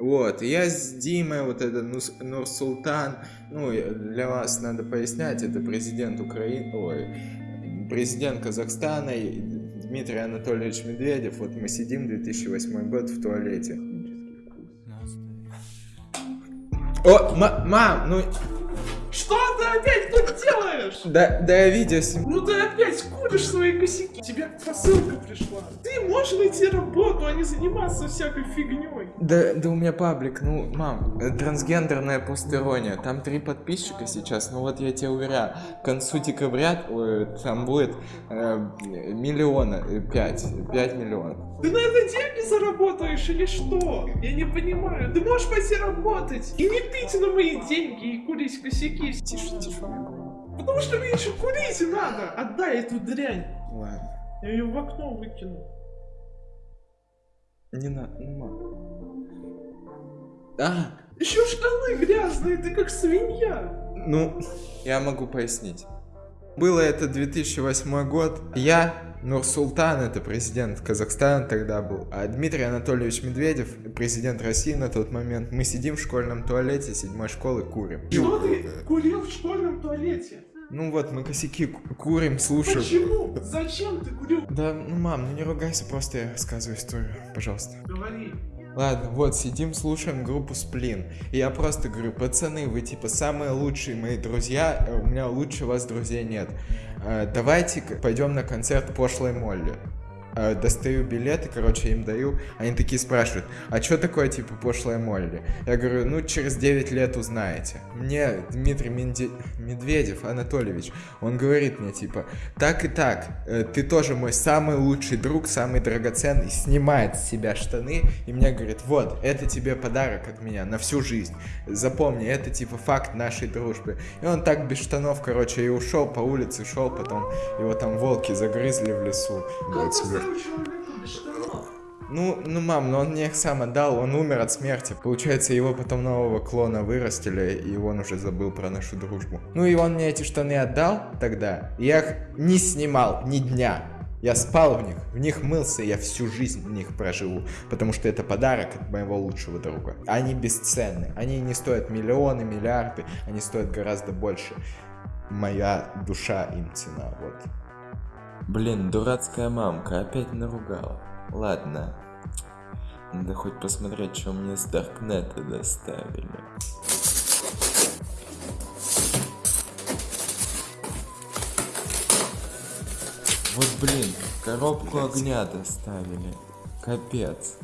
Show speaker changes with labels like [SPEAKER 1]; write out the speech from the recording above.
[SPEAKER 1] Вот, я с Димой, вот это Нурсултан, ну, для вас надо пояснять, это президент Украины, ой, президент Казахстана Дмитрий Анатольевич Медведев, вот мы сидим 2008 год в туалете. О, ма- мам, ну,
[SPEAKER 2] Что ты опять тут делаешь?
[SPEAKER 1] да, да я снимаю.
[SPEAKER 2] Ну ты опять куришь свои косяки. Тебе посылка пришла. Ты можешь найти работу, а не заниматься всякой фигней.
[SPEAKER 1] Да, да у меня паблик, ну, мам, трансгендерная постерония, там три подписчика сейчас, ну вот я тебе уверяю, к концу декабря там будет э, миллиона, э, пять, пять миллионов.
[SPEAKER 2] Ты на это деньги заработаешь или что? Я не понимаю. Ты можешь пойти работать и не пить на мои деньги и курить косяки.
[SPEAKER 1] Тише, тише,
[SPEAKER 2] Потому что мне еще курить надо. Отдай эту дрянь.
[SPEAKER 1] ладно,
[SPEAKER 2] Я ее в окно выкину.
[SPEAKER 1] не надо, ну, мам. А,
[SPEAKER 2] Еще штаны грязные, ты как свинья.
[SPEAKER 1] ну, я могу пояснить. Было это 2008 год, я, Нурсултан, это президент Казахстана тогда был, а Дмитрий Анатольевич Медведев, президент России на тот момент, мы сидим в школьном туалете седьмой школы, курим.
[SPEAKER 2] Что ты курил в школьном туалете?
[SPEAKER 1] Ну вот, мы косяки ку- курим, слушаем.
[SPEAKER 2] Почему? Зачем ты курил?
[SPEAKER 1] Да, ну мам, ну не ругайся, просто я рассказываю историю, пожалуйста.
[SPEAKER 2] Говори.
[SPEAKER 1] Ладно, вот, сидим, слушаем группу Сплин. И я просто говорю, пацаны, вы типа самые лучшие мои друзья, э, у меня лучше вас друзей нет. Э, давайте пойдем на концерт пошлой Молли. Э, достаю билеты, короче, им даю. Они такие спрашивают, а что такое типа пошлая Молли? Я говорю, ну через 9 лет узнаете. Мне Дмитрий Менде- Медведев Анатольевич, он говорит мне типа, так и так, э, ты тоже мой самый лучший друг, самый драгоценный, снимает с себя штаны и мне говорит, вот, это тебе подарок от меня на всю жизнь. Запомни, это типа факт нашей дружбы. И он так без штанов, короче, и ушел по улице, шел, потом его там волки загрызли в лесу.
[SPEAKER 2] Как
[SPEAKER 1] Вот Ну, ну, мам, но он мне их сам отдал, он умер от смерти. Получается, его потом нового клона вырастили, и он уже забыл про нашу дружбу. Ну и он мне эти штаны отдал тогда, я их не снимал ни дня. Я спал в них, в них мылся, я всю жизнь в них проживу, потому что это подарок от моего лучшего друга. Они бесценны, они не стоят миллионы, миллиарды, они стоят гораздо больше. Моя душа им цена, вот. Блин, дурацкая мамка опять наругала. Ладно. Надо хоть посмотреть, что мне с Даркнета доставили. Вот блин, коробку огня доставили. Капец.